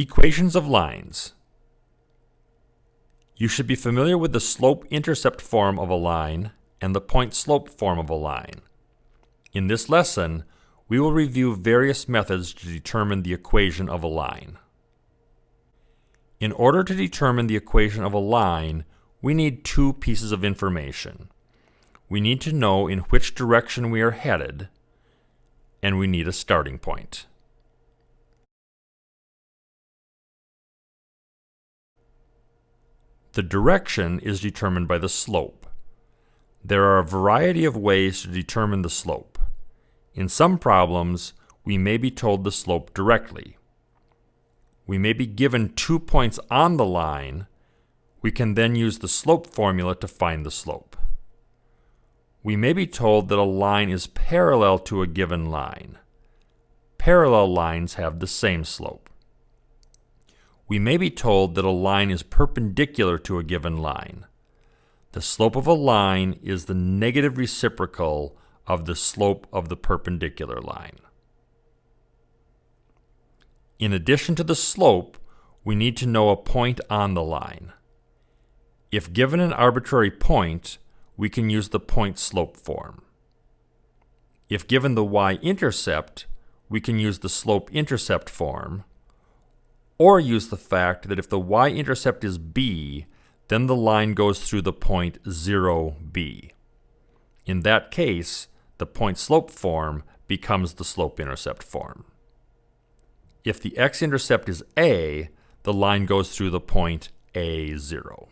Equations of lines. You should be familiar with the slope-intercept form of a line and the point-slope form of a line. In this lesson, we will review various methods to determine the equation of a line. In order to determine the equation of a line, we need two pieces of information. We need to know in which direction we are headed, and we need a starting point. The direction is determined by the slope. There are a variety of ways to determine the slope. In some problems, we may be told the slope directly. We may be given two points on the line. We can then use the slope formula to find the slope. We may be told that a line is parallel to a given line. Parallel lines have the same slope we may be told that a line is perpendicular to a given line. The slope of a line is the negative reciprocal of the slope of the perpendicular line. In addition to the slope, we need to know a point on the line. If given an arbitrary point, we can use the point-slope form. If given the y-intercept, we can use the slope-intercept form, or use the fact that if the y-intercept is b, then the line goes through the point 0b. In that case, the point-slope form becomes the slope-intercept form. If the x-intercept is a, the line goes through the point a0.